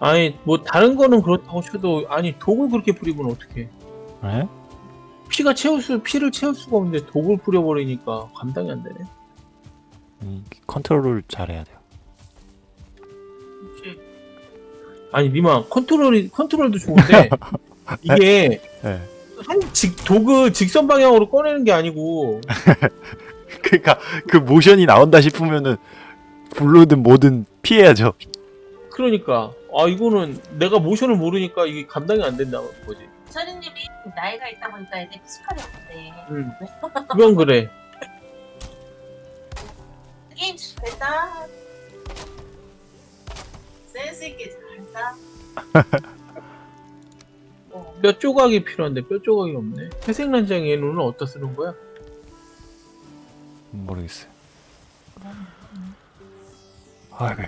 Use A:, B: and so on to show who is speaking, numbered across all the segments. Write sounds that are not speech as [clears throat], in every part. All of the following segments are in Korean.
A: 아니 뭐 다른 거는 그렇다고 쳐도 아니 독을 그렇게 뿌리면 어떡해
B: 네?
A: 피가 채울 수 피를 채울 수가 없는데 독을 뿌려버리니까 감당이 안 되네
B: 음, 컨트롤을 잘해야 돼요.
A: 아니 니마 컨트롤이 컨트롤도 좋은데 [laughs] 이게
B: 네.
A: 한직 독을 직선 방향으로 꺼내는 게 아니고 [laughs]
B: 그러니까 그 모션이 나온다 싶으면은 구르든 뭐든 피해야죠.
A: 그러니까 아 이거는 내가 모션을 모르니까 이게 감당이 안 된다는 거지
C: 서리님이 나이가 있다 보니까 애들 physical이 없대.
A: 응 그건 그래
C: 게임 잘했다. 센스 있게 잘했다. [laughs] 어,
A: 뼈 조각이 필요한데 뼈 조각이 없네 회색난쟁이의 눈은 어디다 쓰는 거야?
B: 모르겠어요. 아, 그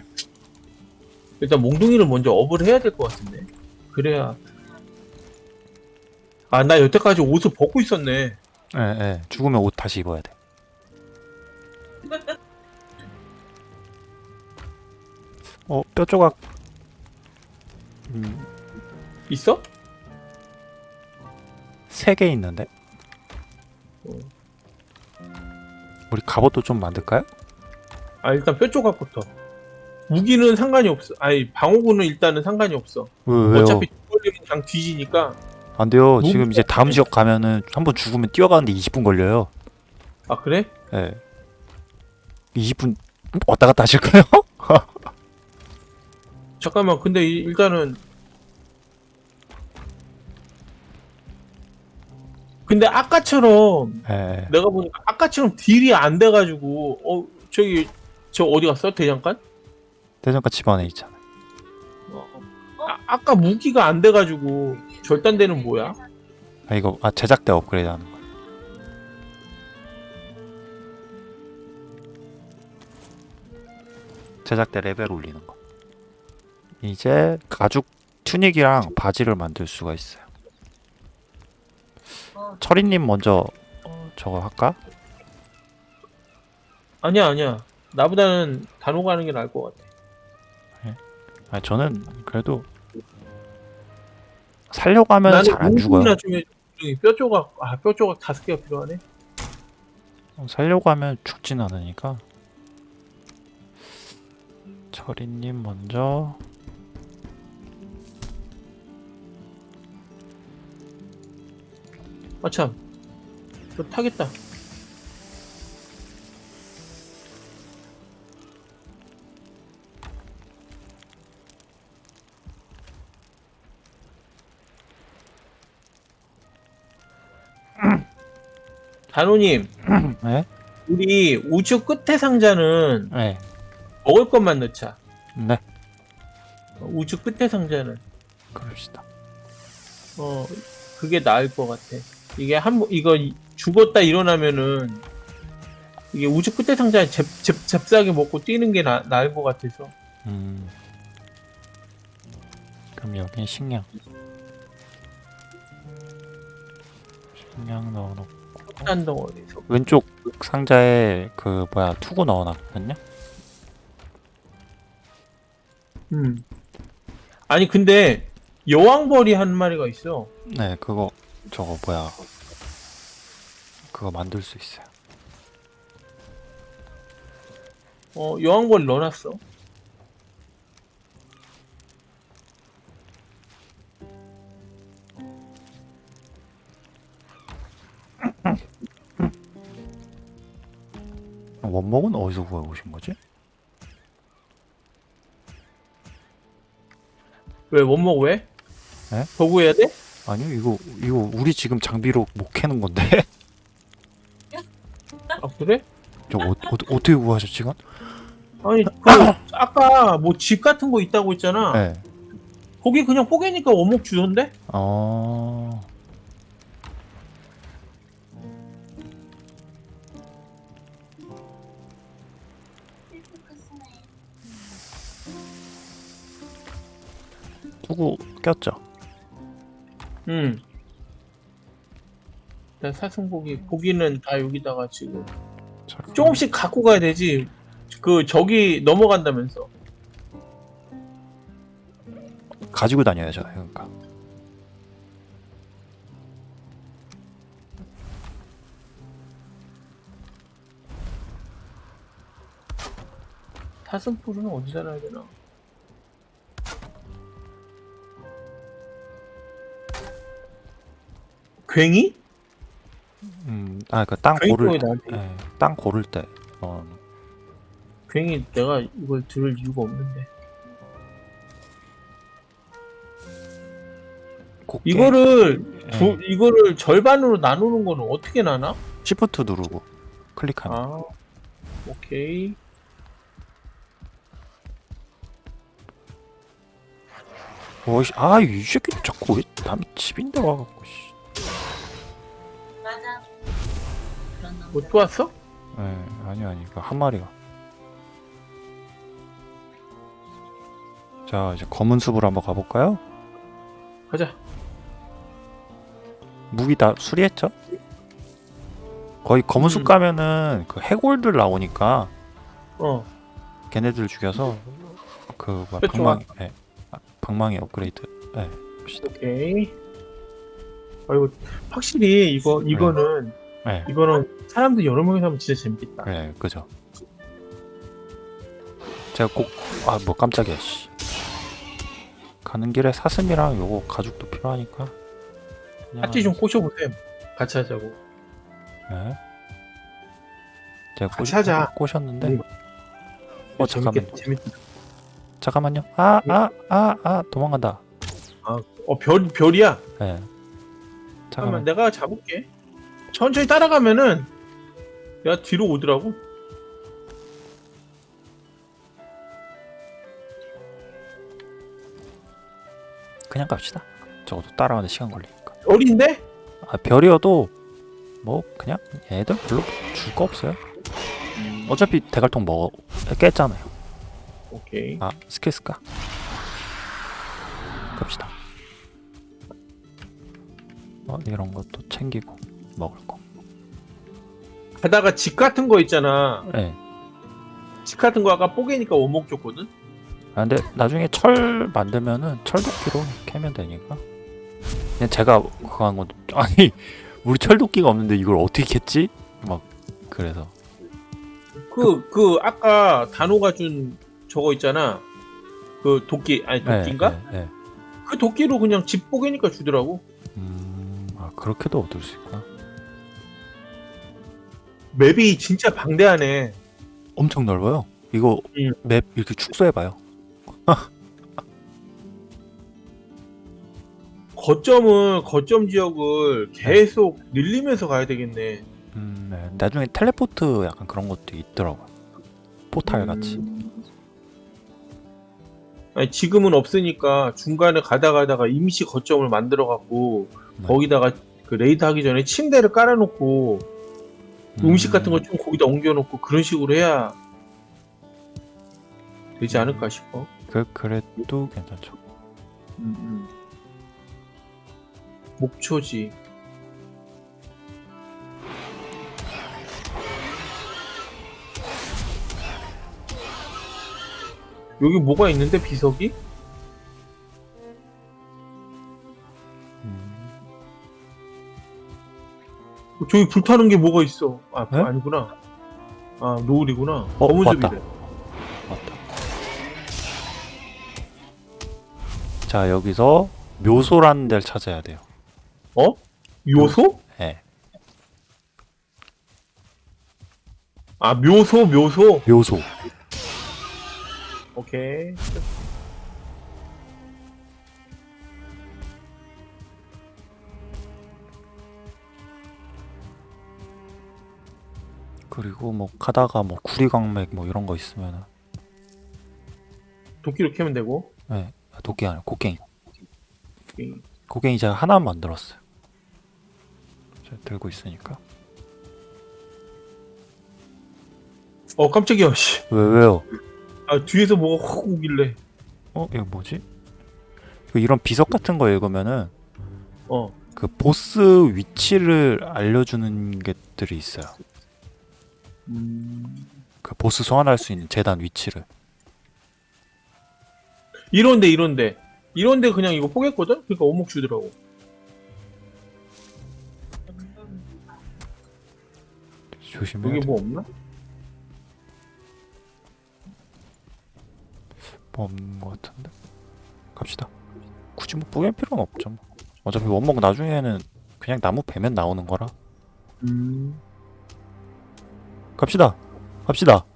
A: 일단 몽둥이를 먼저 업을 해야 될 것 같은데 그래야 아 나 여태까지 옷을 벗고 있었네
B: 예, 예. 죽으면 옷 다시 입어야 돼. 어, 뼈 조각. 음,
A: 있어?
B: 세 개 있는데.
A: 어.
B: 우리 갑옷도 좀 만들까요?
A: 아 일단 뼈 조각부터 무기는 상관이 없어 아니 방어구는 일단은 상관이 없어
B: 왜, 왜요?
A: 어차피 걸리면 그냥 뒤지니까
B: 안 돼요.
A: 너무
B: 지금 이제 다음 지역 가면은 한 번 죽으면 뛰어가는데 20분 걸려요.
A: 아 그래?
B: 예. 20분 왔다 갔다 하실까요? [laughs]
A: 잠깐만 근데 이- 일단은 근데 아까처럼
B: 예.
A: 내가 보니까 아까처럼 deal이 안 돼가지고 어 저기 저 어디 갔어 대장간?
B: 대장간 집 안에 있잖아.
A: 어, 아, 아까 무기가 안 돼가지고 절단대는 뭐야?
B: 아 이거 아 제작대 업그레이드 하는 거. 제작대 레벨 올리는 거. 이제 가죽 튜닉이랑 바지를 만들 수가 있어요.
C: 어,
B: 철이님 먼저 저거 할까?
A: 아니야 아니야 나보다는 단호가 하는 게 나을 것 같아
B: 아 저는 그래도 살려고 하면 잘 안 죽어요.
A: 해줘. 뼈 조각 아 뼈 조각 다섯 개가 필요하네
B: 어, 살려고 하면 죽진 않으니까. 철이님 먼저.
A: 아참 저 타겠다 단호님 [clears throat]
B: 네?
A: 우리 우측 끝에 상자는
B: 네.
A: 먹을 것만 넣자
B: 네.
A: 어, 우측 끝에 상자는
B: 그럽시다.
A: 어 그게 나을 것 같아 이게 한 번- 이거 이- 죽었다 일어나면은 이게 우측 끝에 상자에 잽, 잽, 잽싸게 먹고 뛰는 게 나, 나을 것 같아서
B: 음. 그럼 여기 식량. 식량 넣어놓고
A: 한 덩어리에서
B: 왼쪽 상자에 그 뭐야 투구 넣어놨거든요.
A: 음. 아니 근데 여왕벌이 한 마리가 있어
B: 네, 그거 저거 뭐야 그거 만들 수 있어요.
A: 어 여왕벌 넣어놨어
B: 원목은 어디서 구해 오신 거지?
A: 왜못 먹어 왜?
B: 에?
A: 버구해야 돼?
B: 아니요, 이거 이거 우리 지금 장비로 못 캐는 건데.
A: 아 그래?
B: 저 어, 어, 어떻게 구하셨지, 이건?
A: 아니 그 아까 뭐 집 같은 거 있다고 했잖아
B: 네.
A: 거기 그냥 뽀개니까 원목 주던데?
B: 어. 투구 꼈죠?
A: 응. 나 사슴고기 고기는 다 여기다가 지금
B: 잠깐.
A: 조금씩 갖고 가야 되지. 그 저기 넘어간다면서.
B: 가지고 다녀야죠. 그러니까.
A: 사슴뿔은 어디다 놔야 되나? 괭이?
B: 음, 아, 그러니까 땅
A: 괭이
B: 고를
A: 나한테
B: 예, 땅 고를 때, 어,
A: 괭이 내가 이걸 들을 이유가 없는데.
B: 곱게
A: 이거를
B: 예,
A: 두, 이거를 절반으로 나누는 거는 어떻게 나나?
B: 시프트 누르고 클릭하면.
A: 아 오케이.
B: 오이씨, 아, 이 새끼 자꾸 왜 남의 집인데 와갖고, 씨.
A: 뭐 또 왔어?
B: 예, 아니, 아니, 그한 마리가. 자, 이제 검은 숲으로 한번 가볼까요?
A: 가자
B: 무기 다 수리했죠? 거의 검은 숲
A: 음.
B: 가면은 그 해골들 나오니까
A: 어
B: 걔네들 죽여서 그 뭐야,
A: 그쵸.
B: 방망이, 예, 아, 방망이 업그레이드, 예, 봅시다.
A: 오케이 아이고 확실히 이거 이거는
B: 예,
A: 이거는 사람들 여러 명이서 하면 진짜 재밌겠다
B: 예, 그죠. 제가 꼭, 아, 뭐 깜짝이야, 씨. 가는 길에 사슴이랑 요거 가죽도 필요하니까.
A: 파티 좀 꼬셔보세요 같이 하자고
B: 예. 제가
A: 같이 하자.
B: 꼬셨는데.
A: 음.
B: 어, 잠깐만. 잠깐만요. 아, 아, 아, 아, 도망간다.
A: 어별 별이야
B: 예.
A: 잠깐만
B: 잠깐만.
A: 내가 잡을게 천천히 따라가면은 야 뒤로 오더라고
B: 그냥 갑시다. 적어도 따라가는 시간 걸리니까.
A: 별인데?
B: 아, 별이어도 뭐 그냥 얘들 별로 줄 거 없어요. 어차피 대갈통 먹어 깼잖아요.
A: 오케이
B: 아, 스킬 쓸까? 갑시다. 어, 이런 것도 챙기고 먹을 거.
A: 가다가 집 같은 거 있잖아
B: 예.
A: 집 같은 거 아까 뽀개니까 원목 줬거든
B: 아, 근데 나중에 철 만들면은 철도끼로 캐면 되니까. 그냥 제가 그거 한 건, 아니, [laughs] 우리 철도끼가 없는데 이걸 어떻게 캤지? 막, 그래서.
A: 그그 아까 단호가 준 저거 있잖아 그 도끼 아니
B: 예,
A: 도끼인가?
B: 예, 예.
A: 그 도끼로 그냥 집 뽀개니까 주더라고
B: 음, 아, 그렇게도 얻을 수 있구나.
A: 맵이 진짜 방대하네
B: 엄청 넓어요. 이거
A: 음.
B: 맵 이렇게 축소해봐요. [laughs]
A: 거점은 거점 지역을 계속 늘리면서 가야 되겠네
B: 음, 네. 나중에 텔레포트 약간 그런 것도 있더라고요. 포탈 같이.
A: 음. 아니 지금은 없으니까 중간에 가다 가다가 임시 거점을 만들어 갖고
B: 네.
A: 거기다가 그 raid 하기 전에 침대를 깔아놓고 음 식 같은 거좀 거기다 옮겨놓고 그런 식으로 해야 되지 않을까 싶어.
B: 그, 그래도 괜찮죠.
A: 음, 음. 목초지. 여기 뭐가 있는데 비석이? 저기 불타는 게 뭐가 있어? 아
B: 네?
A: 아니구나. 아 노을이구나.
B: 어,
A: 검은. 숲이래.
B: 맞다. 자, 여기서 묘소라는 데를 찾아야 돼요.
A: 어? 요소?
B: 예.
A: 아 묘소 묘소.
B: 묘소.
A: 오케이.
B: 그리고 뭐 가다가 뭐 구리광맥 뭐 이런 거 있으면은
A: 도끼로 캐면 되고.
B: 예. 아, 도끼 아니라 곡괭이. 곡괭이 제가 하나 만들었어요. 제가 들고 있으니까.
A: 어 깜짝이야. 씨.
B: 왜 왜요?
A: 아 뒤에서 뭐가 확 오길래.
B: 어, 이거 뭐지? 그 이런 비석 같은 거 읽으면은
A: 어.
B: 그 보스 위치를 알려주는 것들이 있어요.
A: 음...
B: 그 보스 소환할 수 있는 재단 위치를.
A: 이런데 이런데 이런데 그냥 이거 포기했거든? 그러니까 오목 주더라고.
B: 조심해.
A: 여기 뭐 없나?
B: 뭐 없는 것 같은데. 갑시다. 굳이 뭐 뿌릴 필요는 없죠. 뭐. 어차피 원목 나중에는 그냥 나무 베면 나오는 거라.
A: 음.
B: 갑시다. 갑시다.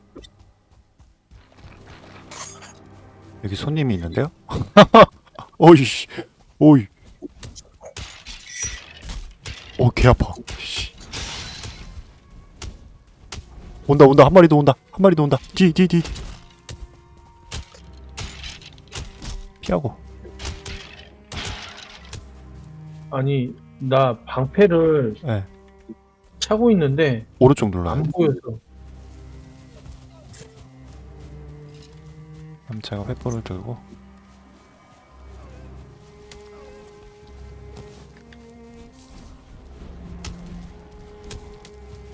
B: 여기 손님이 있는데요? [laughs] 어이씨. 오이. 어, 개 아파. 씨. 온다, 온다. 한 마리 더 온다. 한 마리 더 온다. 뒤, 뒤, 뒤. 피하고.
A: 아니, 나 방패를
B: 예. 네.
A: 차고 있는데
B: 오른쪽 눌러요.
A: 안 보여서.
B: 제가 횃불을 들고.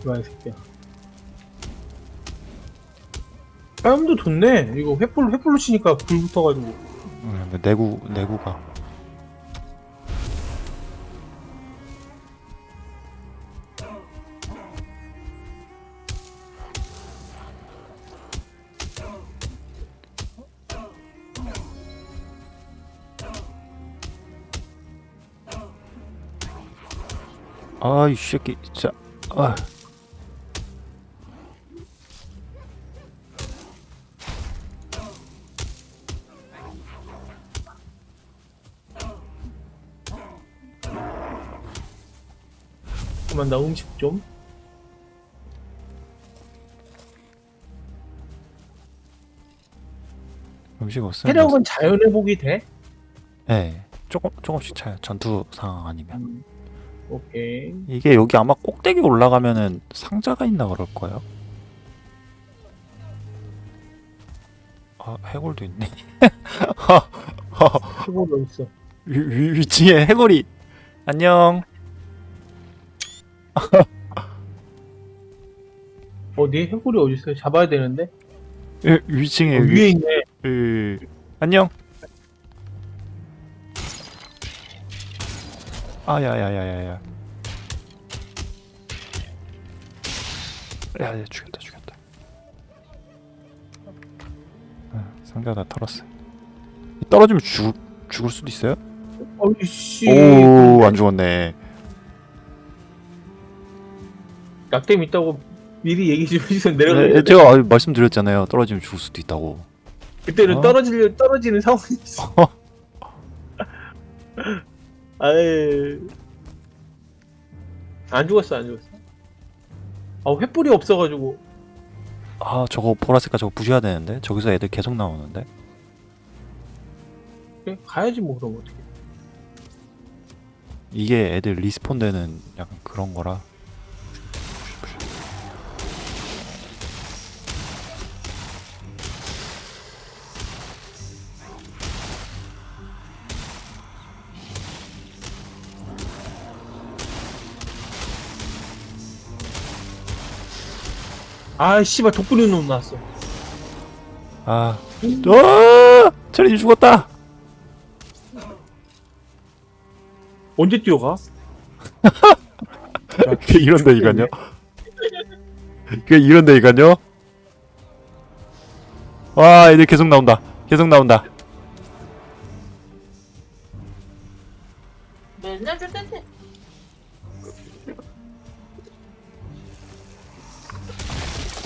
A: 이거 이 새끼야. 싸움도 좋네. 이거 횃불, 횃불로 치니까 불 붙어가지고.
B: 음, 내구, 내구가. 아이 새끼 진짜 아
A: 잠깐만, 나 음식 좀.
B: 음식 없으면
A: 체력은 자연 회복이 돼?
B: 네 조금 조금씩 차요 전투 상황 아니면
A: 음. 오케이.
B: 이게 여기 아마 꼭대기 올라가면은 상자가 있나 그럴 거예요 아 해골도 있네 [laughs]
A: 해골 어딨어?
B: 위, 위, 위층에 해골이 안녕 [laughs]
A: 어디? 해골이 어딨어요? 잡아야 되는데?
B: 위, 위층에
A: 어,
B: 위,
A: 위에 있네.
B: 위, 안녕 아야야야야야 야 야 죽였다 죽였다 아, 상자 다 털었어 떨어지면 죽, 죽을 수도 있어요?
A: 어이씨.
B: 오안 죽었네
A: 낙뎀 있다고 미리 얘기 좀 해주세요. 내려가.
B: 네, 제가 아, 말씀드렸잖아요 떨어지면 죽을 수도 있다고
A: 그때는
B: 어?
A: 떨어지려 떨어지는 상황이 있어. [laughs] 아이. 안 죽었어, 안 죽었어. 아, 횃불이 없어가지고.
B: 아 저거 보라색깔 저거 부셔야 되는데 저기서 애들 계속 나오는데
A: 그래, 가야지 뭐 그럼 어떻게.
B: 이게 애들 리스폰 되는 약간 그런 거라
A: 아, 씨발 독분이 놈 나왔어.
B: 아, 아, 체리님 죽었다.
A: 언제 뛰어가?
B: 그게 이런다니까요. 그게 이런다니까요. 와, 애들 계속 나온다. 계속 나온다.
C: 맨날 줄 텐데.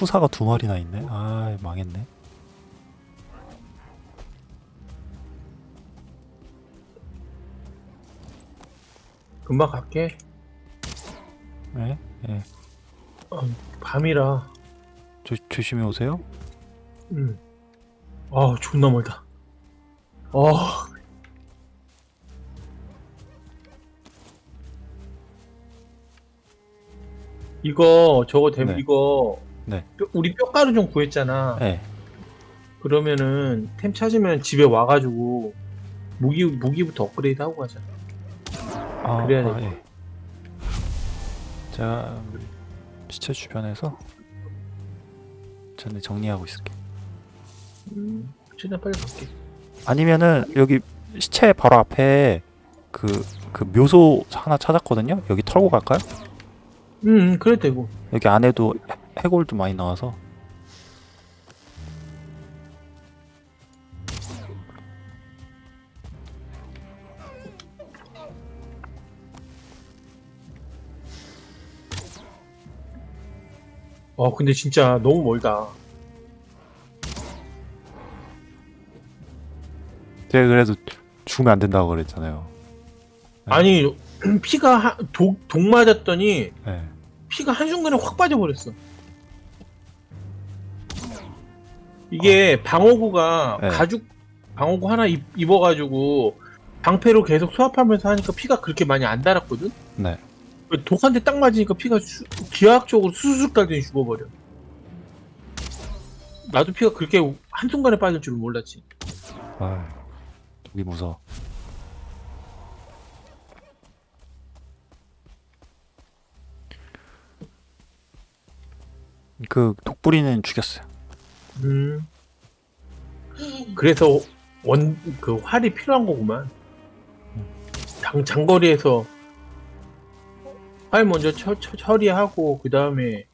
B: 투사가 두 마리나 있네. 아 망했네.
A: 금방 갈게.
B: 네, 네.
A: 어, 밤이라.
B: 조, 조심히 오세요.
A: 음. 아 존나 멀다. 어. 이거 저거 되면
B: 네.
A: 이거
B: 네.
A: 뼈- 우리 뼈가루 좀 구했잖아.
B: 네.
A: 그러면은 템 찾으면 집에 와가지고 무기 무기부터 업그레이드 하고 가자.
B: 아,
A: 그래야
B: 아,
A: 돼.
B: 예. 제가 시체 주변에서 전에 정리하고 있을게.
A: 음, 최대한 빨리 갈게.
B: 아니면은 여기 시체 바로 앞에 그, 그 묘소 하나 찾았거든요. 여기 털고 갈까요?
A: 음, 음 그래 되고.
B: 여기 안에도 해- 해골도 많이 나와서
A: 어 근데 진짜 너무 멀다.
B: 제가 그래도 죽으면 안 된다고 그랬잖아요. 네.
A: 아니 [clears throat] 피가 하- 독, 독 맞았더니
B: 네.
A: 피가 한순간에 확 빠져버렸어. 이게 방어구가
B: 네.
A: 가죽 방어구 하나 입, 입어가지고 방패로 계속 수압하면서 하니까 피가 그렇게 많이 안 달았거든?
B: 네.
A: 독한테 딱 맞으니까 피가 수- 기하학적으로 수술 달더니 죽어버려. 나도 피가 그렇게 한순간에 빠질 줄 몰랐지.
B: 아, 독이 무서워. 그 독부리는 죽였어요.
A: 음. 그래서 원 그 활이 필요한 거구만. 장, 장거리에서 활 먼저 처, 처, 처리하고 그 다음에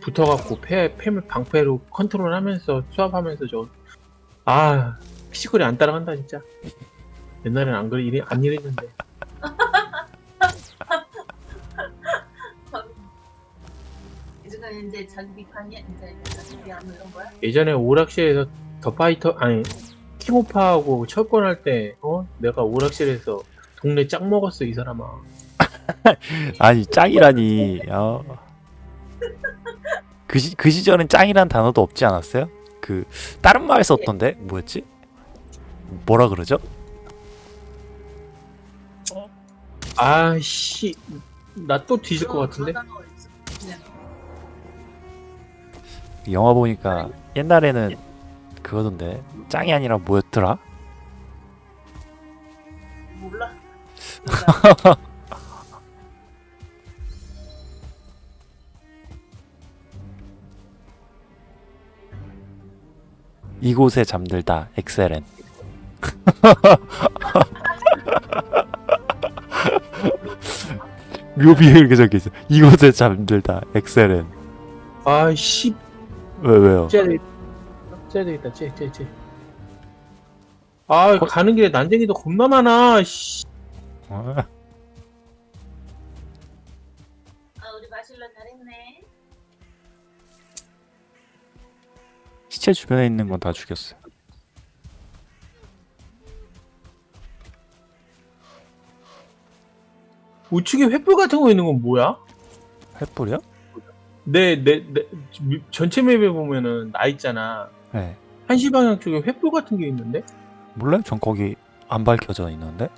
A: 붙어갖고 패 패물 방패로 컨트롤하면서 수압하면서 저 아 피지컬이 안 따라간다 진짜. 옛날엔 안 그래 이래 안 이랬는데.
C: 이제 자기 비판이 이제 자기 비하뭐 이런 거야?
A: 예전에 오락실에서 더 파이터 아니 킹오파하고 철권할 때 어 내가 오락실에서 동네 짱 먹었어 이 사람아 [laughs]
B: 아니 짱이라니. 어. 그, 시, 그 시절엔 짱이란 단어도 없지 않았어요? 그 다른 마을 썼던데 뭐였지? 뭐라 그러죠?
A: 아씨 나 또 뒤질 것 같은데
B: 영화 보니까 옛날에는 그거던데 짱이 아니라 뭐였더라?
C: 몰라. [laughs]
B: 이곳에 잠들다 엑셀엔. [laughs] 묘비에 이렇게 적혀있어. 이곳에 잠들다 엑셀엔.
A: 아씨
B: 왜 왜요?
A: 째야 되겠다 째야 되겠다 째째째아 가는 길에 난쟁이도 겁나 많아 씨
B: 어?
C: 아 우리 마실러 잘했네.
B: 시체 주변에 있는 건 다 죽였어요
A: 우측에 횃불 같은 거 있는 건 뭐야?
B: 횃불이요?
A: 내 내 내 전체 맵에 보면은 나 있잖아
B: 네
A: 한시 방향 쪽에 횃불 같은 게 있는데
B: 몰라요? 전 거기 안 밝혀져 있는데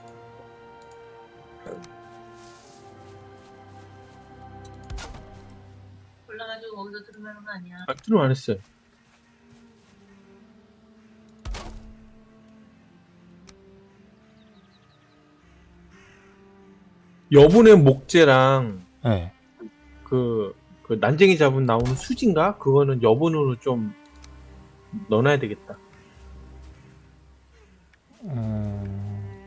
C: 골라가지고 거기서 들으면 거 아니야.
A: 아, 들어 안 했어요. 여분의 목재랑
B: 네
A: 그, 그 난쟁이 잡은 나오는 수진가? 그거는 여분으로 좀 넣어놔야 되겠다.
B: 음...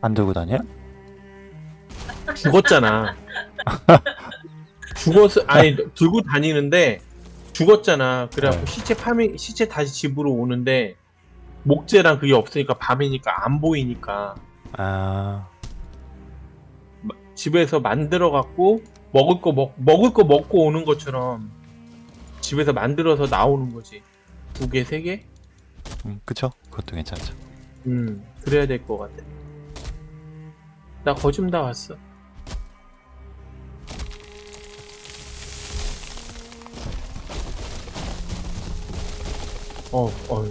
B: 안 들고 다녀요?
A: 죽었잖아. 죽었어. 아니 들고 다니는데 죽었잖아. 그래갖고
B: 네.
A: 시체 파밍 시체 다시 집으로 오는데 목재랑 그게 없으니까 밤이니까 안 보이니까
B: 아...
A: 집에서 만들어 갖고 먹을 거 먹, 먹을 거 먹고 오는 것처럼 집에서 만들어서 나오는 거지. 두 개, 세 개?
B: 음, 그쵸? 그것도 괜찮죠
A: 음, 그래야 될 것 같아. 나 거좀 다 왔어. 어, 어.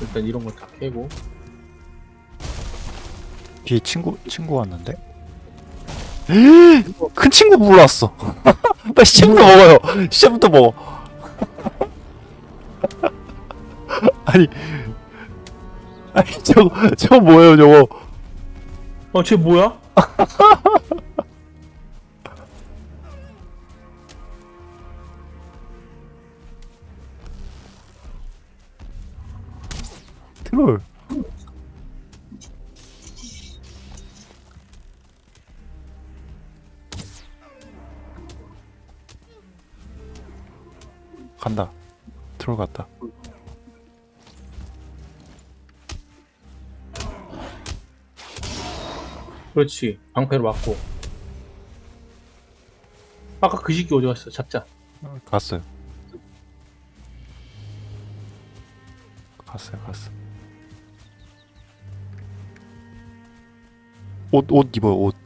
A: 일단 이런 거다 깨고.
B: 뒤에 친구 친구 왔는데? 큰 친구 몰랐어. [laughs] 빨리 시작부터 먹어요. 시작부터 먹어. [laughs] 아니 아니 저거 저거 뭐예요 저거?
A: 어, 쟤 뭐야?
B: 트롤. 간다. 트롤 갔다.
A: 그렇지. 방패로 맞고. 아까 그 시기 어디 갔어? 잡자.
B: 갔어요. 갔어요, 갔어. 옷, 옷 입어요, 옷,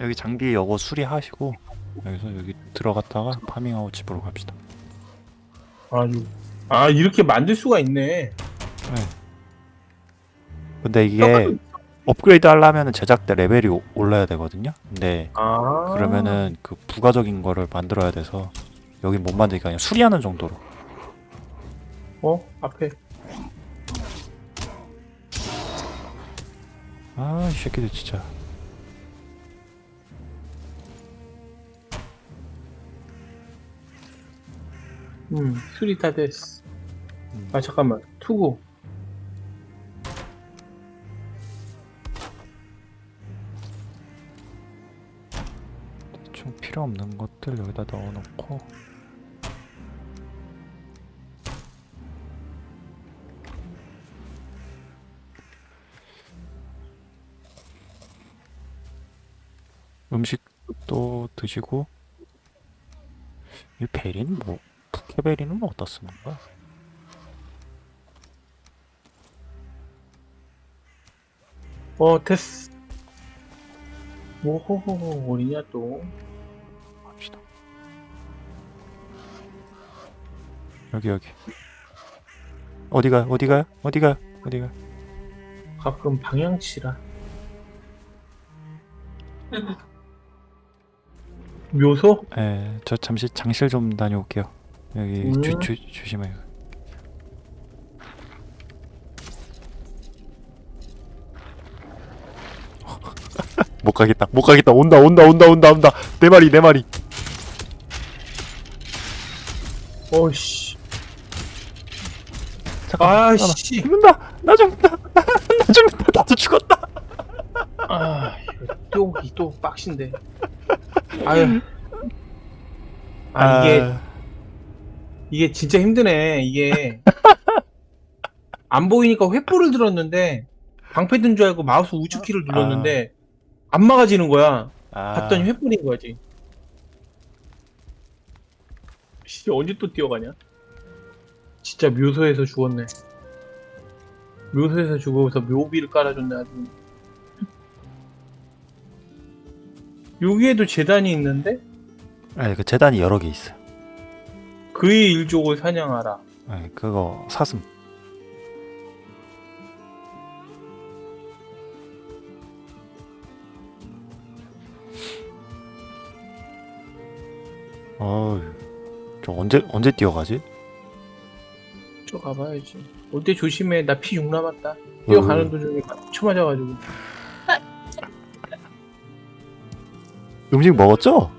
B: 여기 장비 여거 수리하시고 여기서 여기 들어갔다가 farming하고 집으로 갑시다.
A: 아, 이- 아 이렇게 만들 수가 있네.
B: 근데 이게 업그레이드 하려면 제작대 레벨이 오- 올라야 되거든요. 근데
A: 아.
B: 그러면은 그 부가적인 거를 만들어야 돼서 여긴 못 만들니까 그냥 수리하는 정도로.
A: 어 앞에
B: 아, 이 새끼들 진짜.
A: 음 수리 다 됐어.
B: 음.
A: 아 잠깐만 투구.
B: 좀 필요 없는 것들 여기다 넣어놓고. 음식도 드시고. 이 베리는 뭐? 부케베리는 어디다 쓰는 거야?
A: 어 됐어. 오호호호 어디냐 또.
B: 갑시다. 여기 여기. 어디가 어디가 어디가 어디가?
A: 가끔 방향치라. [laughs] 묘소?
B: 예, 저 잠시 장실 좀 다녀올게요. 여기 주,
A: 음.
B: 주, 조심해요. [laughs] 못 가겠다. 못 가겠다. 온다. 온다. 온다. 온다. 온다. 네 마리. 네 마리. 잠깐만.
A: 아씨.
B: 죽는다. 나 죽는다. [laughs] 나 죽는다. 나도 죽었다.
A: 아 또, 이또 빡신데. 아유. 아 이게 이게 진짜 힘드네. 이게 [laughs] 안 보이니까 횃불을 들었는데 방패 든 줄 알고 마우스 우측 키를 눌렀는데 안 막아지는 거야.
B: 아,
A: 봤더니 횃불인 거지. 씨 언제 또 뛰어가냐? 진짜 묘소에서 죽었네. 묘소에서 죽어서 묘비를 깔아줬네 아주. 여기에도 재단이 있는데
B: 예, 그 재단이 여러 개 있어요.
A: 그의 일족을 사냥하라.
B: 예, 그거 사슴. 어우, 저 언제 언제 뛰어가지?
A: 저 가봐야지. 올 때 조심해. 나 피 6 남았다. 뛰어가는 도중에 쳐맞아가지고.
B: 음식 먹었죠?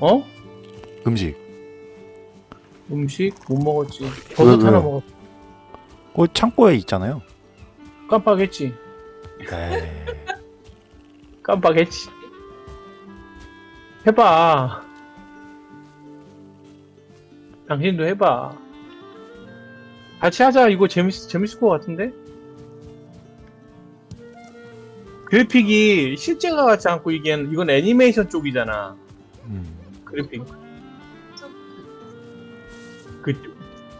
A: 어?
B: 음식.
A: 음식 못 먹었지. 버섯
B: 왜,
A: 하나
B: 왜요?
A: 먹었.
B: 그 창고에 있잖아요.
A: 깜빡했지.
B: 네. [laughs]
A: 깜빡했지. 해봐. 당신도 해봐. 같이 하자. 이거 재밌, 재밌을 것 같은데? 그래픽이 실제가 같지 않고 이게 이건 애니메이션 쪽이잖아.
B: 음.
A: 그래픽.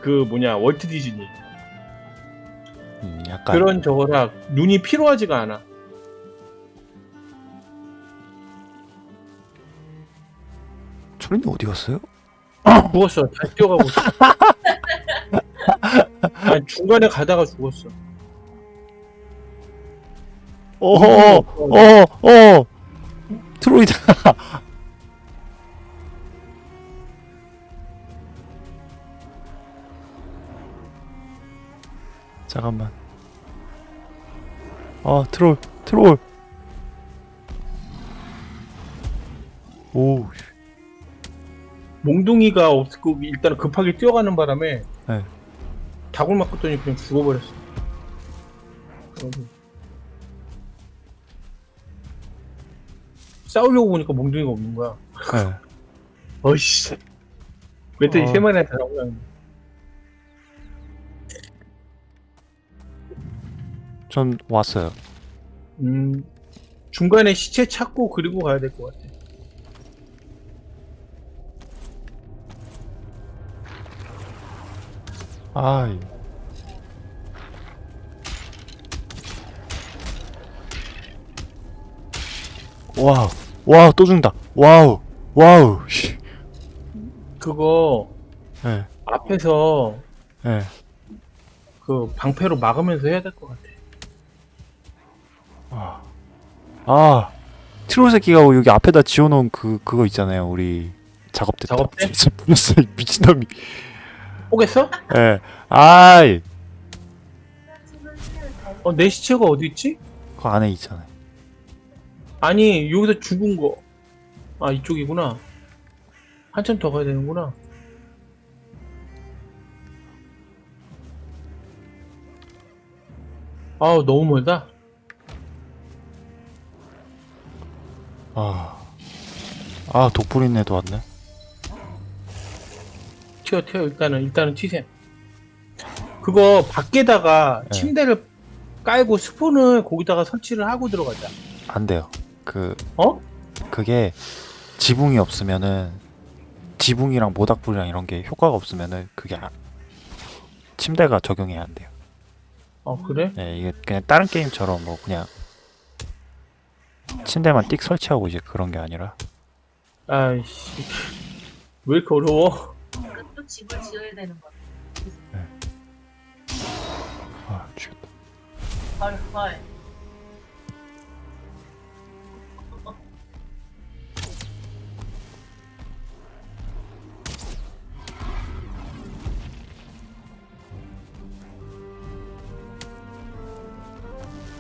A: 그, 그 뭐냐, 월트 디즈니.
B: 약간
A: 그런 저거라 눈이 피로하지가 않아.
B: 철인이 어디 갔어요? [coughs]
A: 죽었어. 다시 뛰어가고 있어. [laughs] 아니, 중간에 가다가 죽었어.
B: 어허 어어 트로이다 잠깐만 아 트롤 트롤 오 씨.
A: 몽둥이가 없고 일단 급하게 뛰어가는 바람에
B: 네.
A: 다굴 맞고더니 그냥 죽어버렸어. 싸우려고 보니까 몽둥이가 없는 거야.
B: 네. [laughs]
A: 어이씨. 멧돼지
B: 어.
A: 세 마리나 다 나오고
B: 전 왔어요
A: 음, 중간에 시체 찾고 그리고 가야 될 것 같아.
B: 아이 와우 와우 또 죽는다 와우 와우 씨.
A: 그거
B: 네,
A: 앞에서
B: 네.
A: 그 방패로 막으면서 해야 될 것 같아.
B: 아, 아 트롤 새끼가 여기 앞에다 지어놓은 그 그거 있잖아요 우리 작업대
A: 작업대?
B: 뿌렸어 이 [laughs] 미친놈이
A: 오겠어?
B: 예 아이
A: 어, 내 시체가 어디 있지?
B: 그 안에 있잖아요
A: 아니, 여기서 죽은 거. 아, 이쪽이구나. 한참 더 가야 되는구나. 아우, 너무 멀다.
B: 아, 아 독불인네도 왔네
A: 튀어, 튀어. 일단은, 일단은 튀셈. 그거 밖에다가
B: 네.
A: 침대를 깔고 스폰을 거기다가 설치를 하고 들어가자.
B: 안 돼요 그
A: 어?
B: 그게 지붕이 없으면은 지붕이랑 모닥불이랑 이런 게 효과가 없으면은 그게 아- 침대가 적용이 안 돼요
A: 어, 그래?
B: 예, 이게 그냥 다른 게임처럼 뭐 그냥 침대만 띡 설치하고 이제 그런 게 아니라
A: 아이씨. 왜 이렇게 어려워?
C: 또 집을 지어야 되는 거야.
B: 아 죽였다
C: 헐, 헐.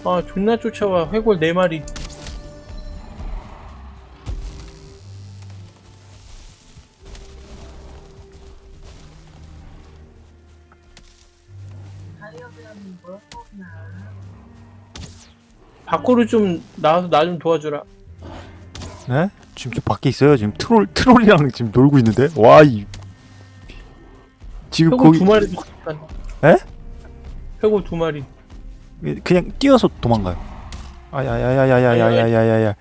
A: 아, 존나 쫓아와. 회골 4마리. 밖으로 좀 나와서 나 좀 도와주라.
B: 네? 지금 저 밖에 있어요 지금 트롤 트롤이랑 지금 놀고 있는데 와 이 지금
A: 회골
B: 거기
A: 두 마리.
B: 에?
A: 회골 두 마리.
B: 그냥 뛰어서 도망가요 아야야야야야야야야야야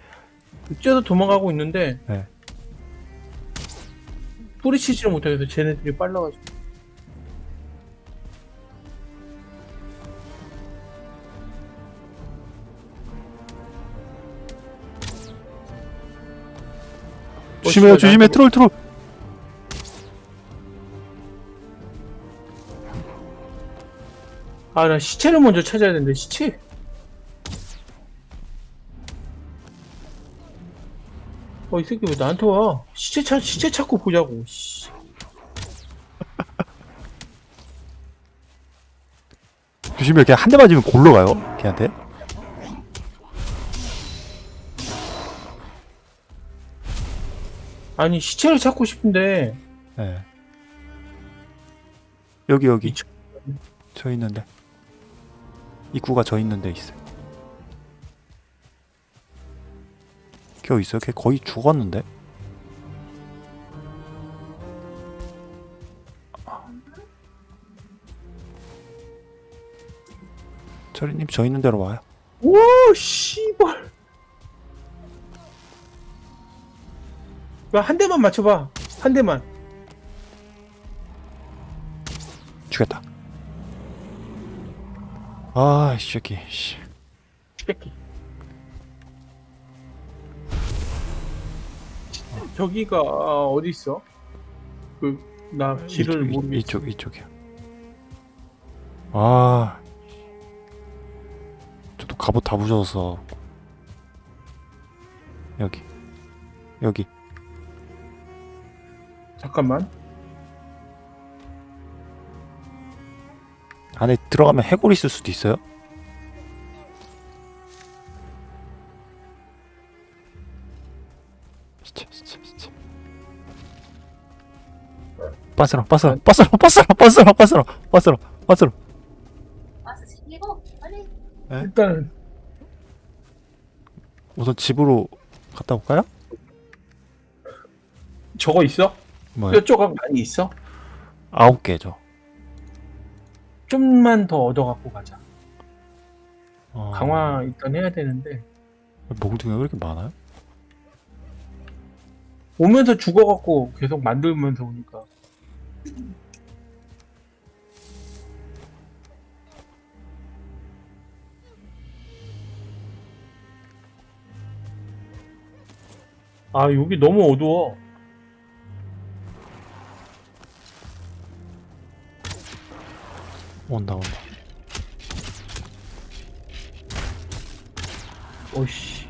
A: 뛰어서 도망가고 있는데
B: 네.
A: 뿌리치지를 못하겠어. 쟤네들이 빨라가지고.
B: 조심해요
A: 어, 씨발,
B: 조심해 트롤 트롤
A: 아, 나 시체를 먼저 찾아야 되는데, 시체? 어, 이 새끼 왜 나한테 와? 시체 찾, 시체 찾고 보자고, 씨. [laughs]
B: 조심해 그냥 한 대 맞으면 골로 가요 걔한테
A: 아니, 시체를 찾고 싶은데,
B: 예 여기 여기.
A: 이 저-
B: 저 있는데. 입구가 저 있는데 있어요. 걔 어디 있어요? 걔 거의 죽었는데? 철이님 저 있는 데로 와요.
A: 오, 씨발. 한 대만 맞춰봐. 한 대만.
B: 죽였다 아, 이 새끼. 씨.
A: 뺏기. 저기가 아, 어디 있어? 그 나 길을
B: 이쪽,
A: 모르겠어.
B: 이쪽 이쪽이요. 아. 저도 갑옷 다 부셔서 여기 여기
A: 잠깐만.
B: 안에 들어가면 해골 있을 수도 있어요. 빠스러 빠스러 빠스러 빠스러 빠스러 빠스러 빠스러 빠스러.
A: 일단은
B: 우선 집으로 갔다 올까요?
A: 저거 있어?
B: 뭐요?
A: 뼈 조각 많이 있어?
B: 아홉 개죠.
A: 좀만 더 얻어 갖고 가자.
B: 어...
A: 강화 일단 해야 되는데
B: 몽둥이가 왜 이렇게 많아요?
A: 오면서 죽어 갖고 계속 만들면서 오니까 아 여기 너무 어두워
B: 온다 온다.
A: 오씨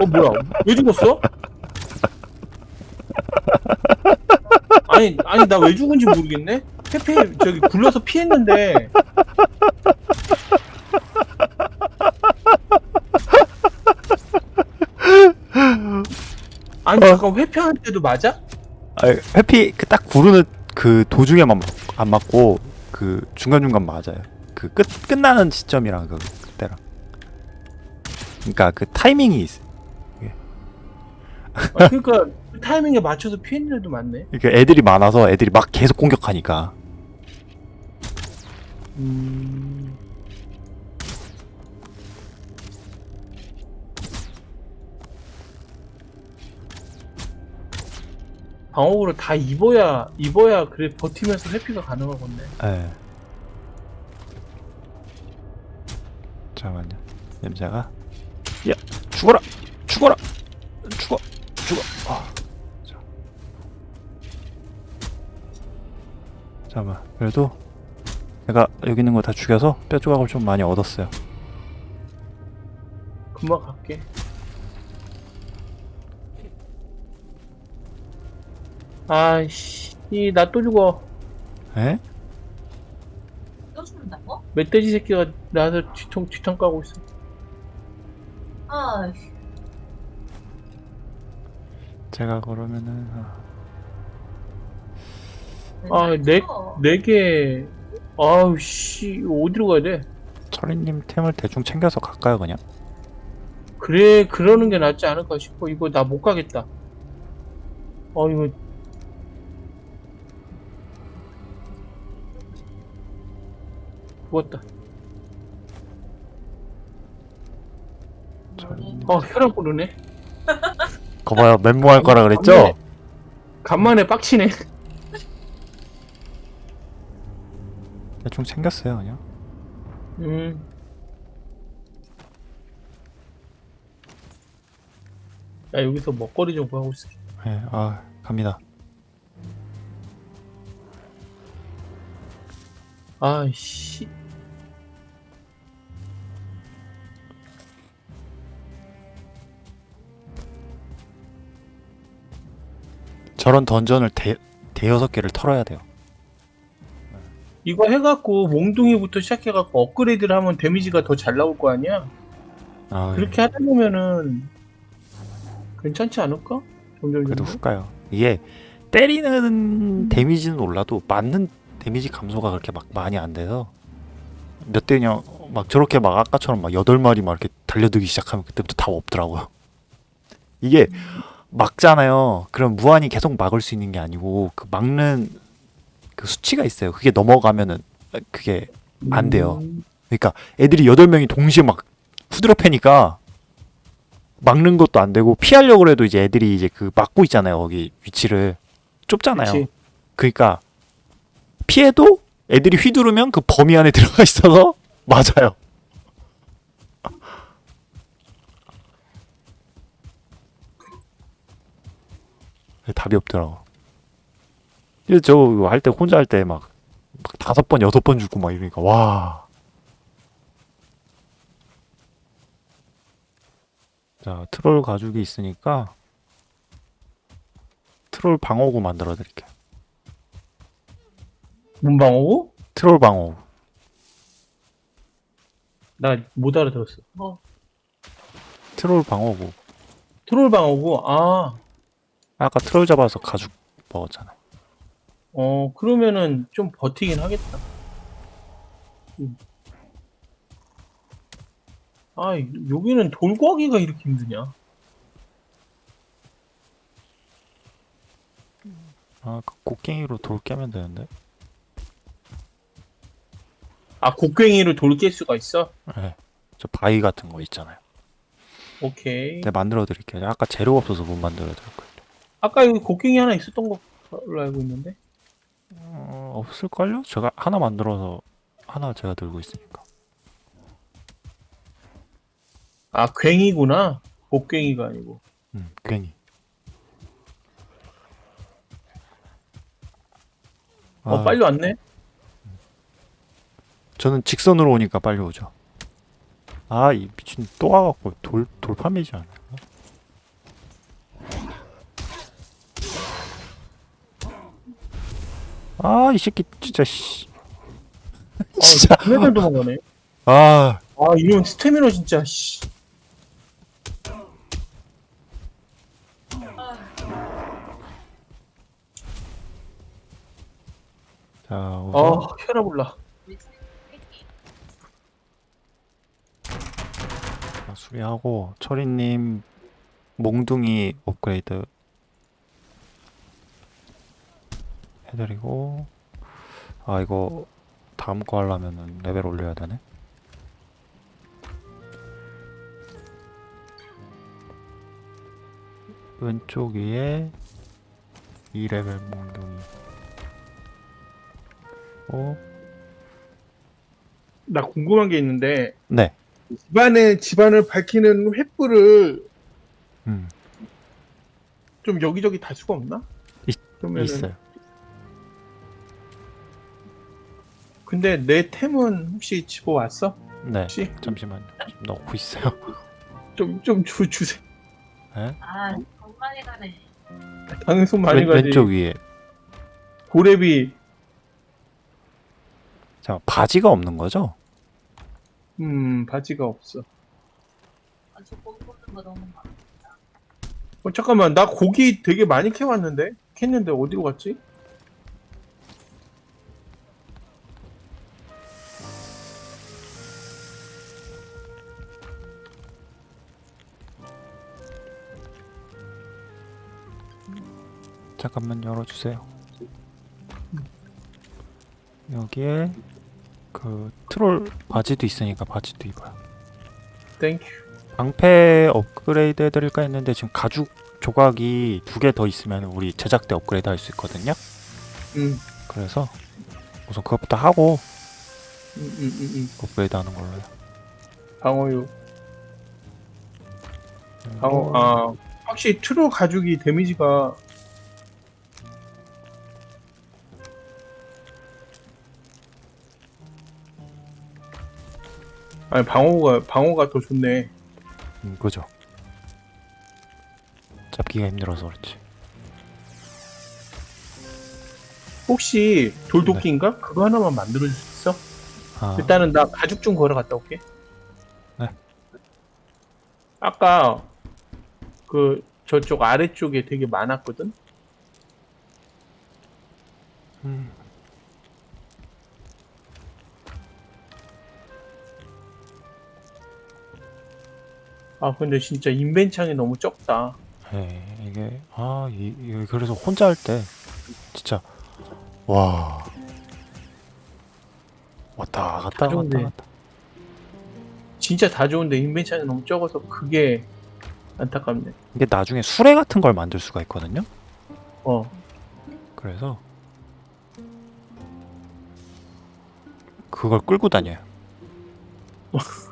A: 어 뭐야 왜 죽었어? 아니 아니 나 왜 죽은지 모르겠네 페페 저기 굴러서 피했는데 아니 잠깐 회피할 때도 맞아?
B: 아, 회피 그 딱 구르는 그 도중에만 맞- 안 맞고 그 중간 중간 맞아요. 그 끝 끝나는 시점이랑 그 그때랑. 그러니까 그 타이밍이 있어.
A: 아, 그러니까 그 타이밍에 맞춰서 피했는 애도 많네.
B: 그러니까 애들이 많아서 애들이 막 계속 공격하니까.
A: 음... 방어구를 다 입어야 입어야 그래 버티면서 회피가 가능하겠네.
B: 예. 잠깐만요. 냄새가. 야 죽어라 죽어라 죽어 죽어. 아. 자. 잠깐만. 그래도 내가 여기 있는 거 다 죽여서 뼈 조각을 좀 많이 얻었어요.
A: 금방 갈게. 아이씨, 이나또 죽어.
B: 에?
C: 또 죽는다고?
A: 멧돼지 새끼가 나한테 뒤통 뒤통 까고 있어.
C: 아,
B: 제가 그러면은 아,
A: 아. 네 개. 아우 씨, 어디로 가야 돼?
B: 철이님 템을 대충 챙겨서 갈까요 그냥?
A: 그래 그러는 게 낫지 않을까 싶어 이거 나 못 가겠다 어 이거 죽었다. 어 혈압 오르네
B: 거봐요 멘붕할 거라 그랬죠?
A: 간만에, 간만에 빡치네
B: 대충 챙겼어요 그냥.
A: 음. 야 여기서 먹거리 좀 구하고 있어
B: 예, 아 갑니다.
A: 아이씨
B: 저런 던전을 대 대여섯 개를 털어야 돼요.
A: 이거 해갖고 몽둥이부터 시작해갖고 업그레이드를 하면 데미지가 더 잘 나올 거 아니야
B: 아,
A: 그렇게 하다 보면은 괜찮지 않을까? 점점
B: 그래도
A: 점점?
B: 훅가요. 이게 때리는 데미지는 올라도 맞는 데미지 감소가 그렇게 막 많이 안 돼서 몇 대냐 막 저렇게 막 아까처럼 막 여덟 마리 막 이렇게 달려들기 시작하면 그때부터 다 없더라고요. [laughs] 이게 막잖아요. 그럼 무한히 계속 막을 수 있는 게 아니고 그 막는 그 수치가 있어요. 그게 넘어가면은 그게 안 돼요.
A: 음,
B: 그러니까 애들이 여덟 명이 동시에 막 후드려 패니까 막는 것도 안 되고 피하려고 해도 이제 애들이 이제 그 막고 있잖아요. 거기 위치를 좁잖아요.
A: 그치.
B: 그러니까 피해도 애들이 휘두르면 그 범위 안에 [laughs] 들어가 있어서 맞아요. 답이 없더라고. 그래서 저 할 때 혼자 할 때 막 다섯 번 여섯 번 죽고 막 이러니까 와. 자 트롤 가죽이 있으니까 트롤 방어구 만들어 드릴게요.
A: 뭔 방어구?
B: 트롤 방어구.
A: 나 못 알아들었어.
C: 뭐
B: 트롤 방어구.
A: 트롤 방어고? 아,
B: 아까 트롤 잡아서 가죽 먹었잖아.
A: 어, 그러면은 좀 버티긴 하겠다. 음. 아, 여기는 돌구하기가 이렇게 힘드냐?
B: 아, 그 곡괭이로 돌 깨면 되는데.
A: 아, 곡괭이로 돌 깰 수가 있어?
B: 네. 저 바위 같은 거 있잖아요.
A: 오케이.
B: 내가 만들어 드릴게요. 아까 재료가 없어서 못 만들어 드릴 거예요.
A: 아까 여기 곡괭이 하나 있었던 걸로 알고 있는데?
B: 어, 없을걸요? 제가 하나 만들어서 하나 제가 들고 있으니까.
A: 아, 괭이구나. 곡괭이가 아니고.
B: 음, 괜히.
A: 어,
B: 아,
A: 빨리 왔네?
B: 저는 직선으로 오니까 빨리 오죠. 아, 이 미친 또 와갖고 돌 돌파매지 않아요? 아, 이 새끼 진짜 씨. 진짜.
A: 아, 맨날 도망가네.
B: 아,
A: 아, 이런 스태미너 진짜, 씨.
B: 자, 우선
A: 아, 혈압 올라.
C: 미친 새끼.
B: 자, 수리하고 철이님 몽둥이 업그레이드 해드리고 아 이거 다음 거 하려면은 레벨 올려야 되네. 왼쪽 위에 2레벨 몽둥이. 오,
A: 나 궁금한 게 있는데,
B: 네.
A: 집안에, 집안을 밝히는 횃불을
B: 음,
A: 좀 여기저기 달 수가 없나?
B: 있-
A: 그러면은-
B: 있어요
A: 근데 내 템은 혹시 집어왔어?
B: 네
A: 혹시?
B: 잠시만요 지금 넣고 있어요 [laughs]
A: 좀, 좀 주, 주세요.
B: 네?
C: 아 정말 가네.
A: 당연히 손 많이
B: 왼,
A: 가지.
B: 왼쪽 위에
A: 고래비,
B: 자 바지가 없는 거죠?
A: 음, 바지가 없어.
C: 못 보는 거 너무 많아.
A: 어, 잠깐만, 나 고기 되게 많이 캐왔는데? 캤는데 어디로 갔지?
B: 잠깐만 열어주세요. 여기에 그 트롤 바지도 있으니까 바지도 입어요.
A: Thank you.
B: 방패 업그레이드 해드릴까 했는데 지금 가죽 조각이 두 개 더 있으면 우리 제작대 업그레이드 할 수 있거든요.
A: 음,
B: 그래서 우선 그것부터 하고
A: 음, 음, 음, 음.
B: 업그레이드 하는 걸로요.
A: 방어유. 방어, 아, 확실히 트롤 가죽이 damage가 아니 방어가 방어가 더 좋네.
B: 음, 그죠. 잡기가 힘들어서 그렇지.
A: 혹시 돌도끼인가? 그거 하나만 만들어 줄 수 있어?
B: 아,
A: 일단은 나 가죽 좀 걸어 갔다 올게.
B: 네.
A: 아까 그 저쪽 아래쪽에 되게 많았거든.
B: 음,
A: 아 근데 진짜 인벤창이 너무 적다.
B: 예, 이게 아, 이, 이 그래서 혼자 할 때 진짜 와 왔다 갔다
A: 다
B: 갔다
A: 좋은데.
B: 갔다.
A: 진짜 다 좋은데 인벤창이 너무 적어서 그게 안타깝네.
B: 이게 나중에 수레 같은 걸 만들 수가 있거든요.
A: 어.
B: 그래서 그걸 끌고 다녀요. [laughs]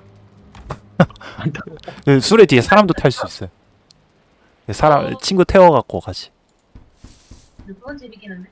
B: 그 수레 뒤에 사람도 탈 수 있어요. 사람 친구 태워갖고 가지.
C: 그건 재밌긴 한데.